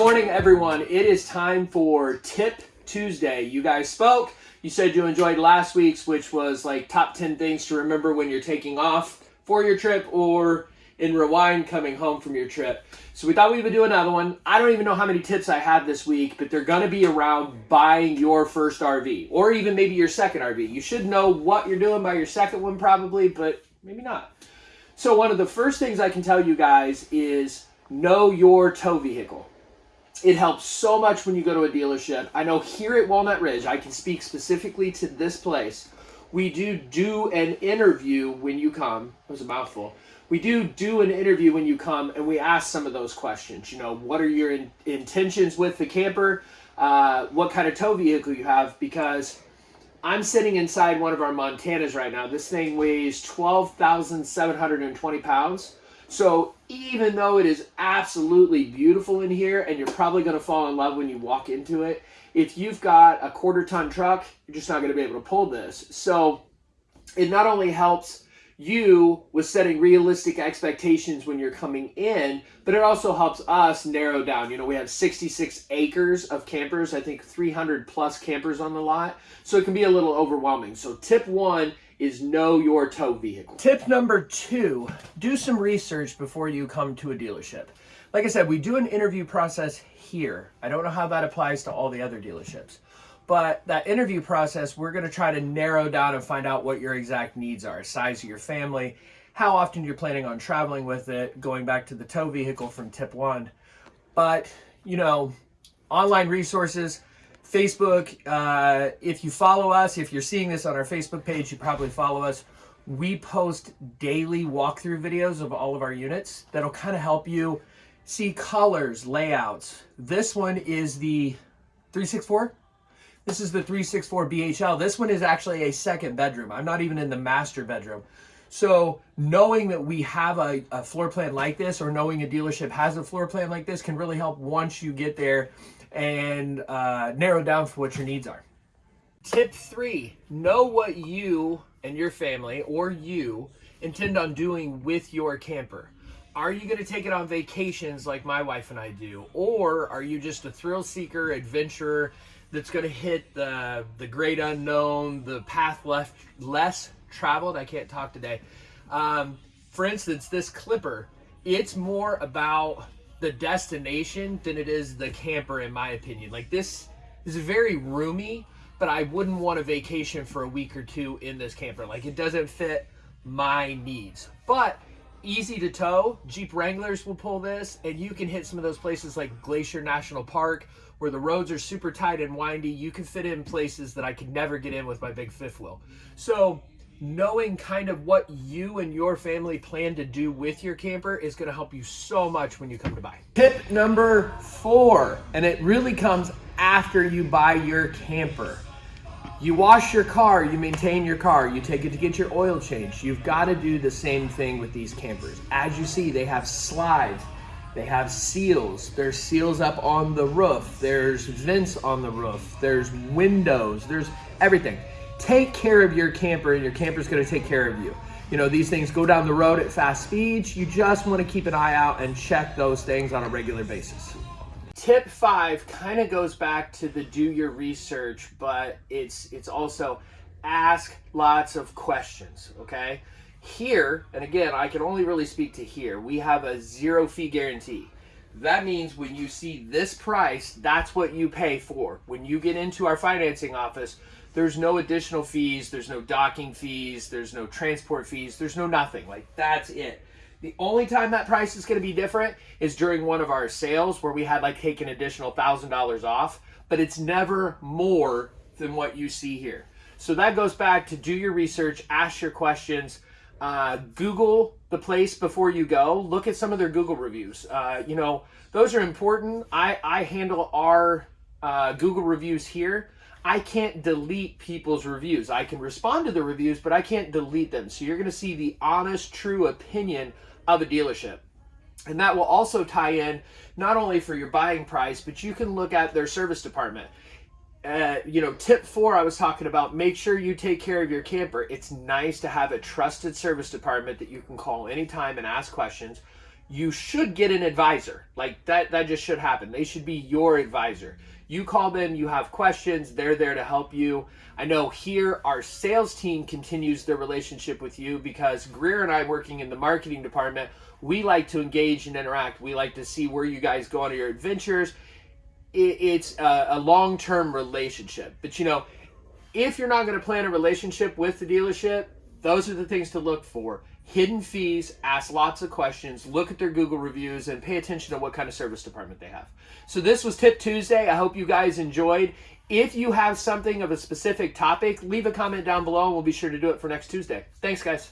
morning, everyone. It is time for Tip Tuesday. You guys spoke. You said you enjoyed last week's, which was like top 10 things to remember when you're taking off for your trip or in rewind coming home from your trip. So we thought we would do another one. I don't even know how many tips I have this week, but they're going to be around buying your first RV or even maybe your second RV. You should know what you're doing by your second one probably, but maybe not. So one of the first things I can tell you guys is know your tow vehicle. It helps so much when you go to a dealership. I know here at Walnut Ridge, I can speak specifically to this place. We do do an interview when you come. It was a mouthful. We do do an interview when you come and we ask some of those questions. You know, what are your in intentions with the camper? Uh, what kind of tow vehicle you have? Because I'm sitting inside one of our Montanas right now. This thing weighs 12,720 pounds. So even though it is absolutely beautiful in here and you're probably going to fall in love when you walk into it, if you've got a quarter ton truck, you're just not going to be able to pull this. So it not only helps you with setting realistic expectations when you're coming in, but it also helps us narrow down. You know, we have 66 acres of campers, I think 300 plus campers on the lot. So it can be a little overwhelming. So tip one is know your tow vehicle. Tip number two, do some research before you come to a dealership. Like I said, we do an interview process here. I don't know how that applies to all the other dealerships. But that interview process, we're going to try to narrow down and find out what your exact needs are. Size of your family, how often you're planning on traveling with it, going back to the tow vehicle from tip one. But, you know, online resources, Facebook, uh, if you follow us, if you're seeing this on our Facebook page, you probably follow us. We post daily walkthrough videos of all of our units that'll kind of help you see colors, layouts. This one is the 364 this is the 364 BHL. This one is actually a second bedroom. I'm not even in the master bedroom. So knowing that we have a, a, floor plan like this or knowing a dealership has a floor plan like this can really help once you get there and uh, narrow down for what your needs are. Tip three, know what you and your family or you intend on doing with your camper. Are you going to take it on vacations like my wife and I do? Or are you just a thrill seeker, adventurer, that's going to hit the the great unknown, the path left less traveled. I can't talk today. Um, for instance, this Clipper, it's more about the destination than it is the camper, in my opinion. Like this is very roomy, but I wouldn't want a vacation for a week or two in this camper. Like it doesn't fit my needs. But easy to tow. Jeep Wranglers will pull this, and you can hit some of those places like Glacier National Park where the roads are super tight and windy. You can fit in places that I could never get in with my big fifth wheel. So knowing kind of what you and your family plan to do with your camper is going to help you so much when you come to buy. Tip number four, and it really comes after you buy your camper. You wash your car, you maintain your car, you take it to get your oil changed. You've got to do the same thing with these campers. As you see, they have slides, they have seals. There's seals up on the roof. There's vents on the roof. There's windows. There's everything. Take care of your camper and your camper's gonna take care of you. You know, these things go down the road at fast speeds. You just wanna keep an eye out and check those things on a regular basis. Tip five kind of goes back to the do your research, but it's it's also ask lots of questions, okay? Here, and again, I can only really speak to here, we have a zero fee guarantee. That means when you see this price, that's what you pay for. When you get into our financing office, there's no additional fees, there's no docking fees, there's no transport fees, there's no nothing. Like, that's it. The only time that price is going to be different is during one of our sales where we had like take an additional $1,000 off, but it's never more than what you see here. So that goes back to do your research, ask your questions, uh, Google the place before you go. Look at some of their Google reviews. Uh, you know, those are important. I, I handle our uh, Google reviews here. I can't delete people's reviews. I can respond to the reviews, but I can't delete them. So you're going to see the honest, true opinion of a dealership. And that will also tie in not only for your buying price, but you can look at their service department. Uh, you know, tip four, I was talking about make sure you take care of your camper. It's nice to have a trusted service department that you can call anytime and ask questions. you should get an advisor. Like that that just should happen. They should be your advisor. You call them, you have questions, they're there to help you. I know here our sales team continues their relationship with you because Greer and I working in the marketing department, we like to engage and interact. We like to see where you guys go on your adventures. It's a, long-term relationship. But you know, if you're not going to plan a relationship with the dealership, those are the things to look for hidden fees, ask lots of questions, look at their Google reviews, and pay attention to what kind of service department they have. So this was Tip Tuesday. I hope you guys enjoyed. If you have something of a specific topic, leave a comment down below and we'll be sure to do it for next Tuesday. Thanks, guys.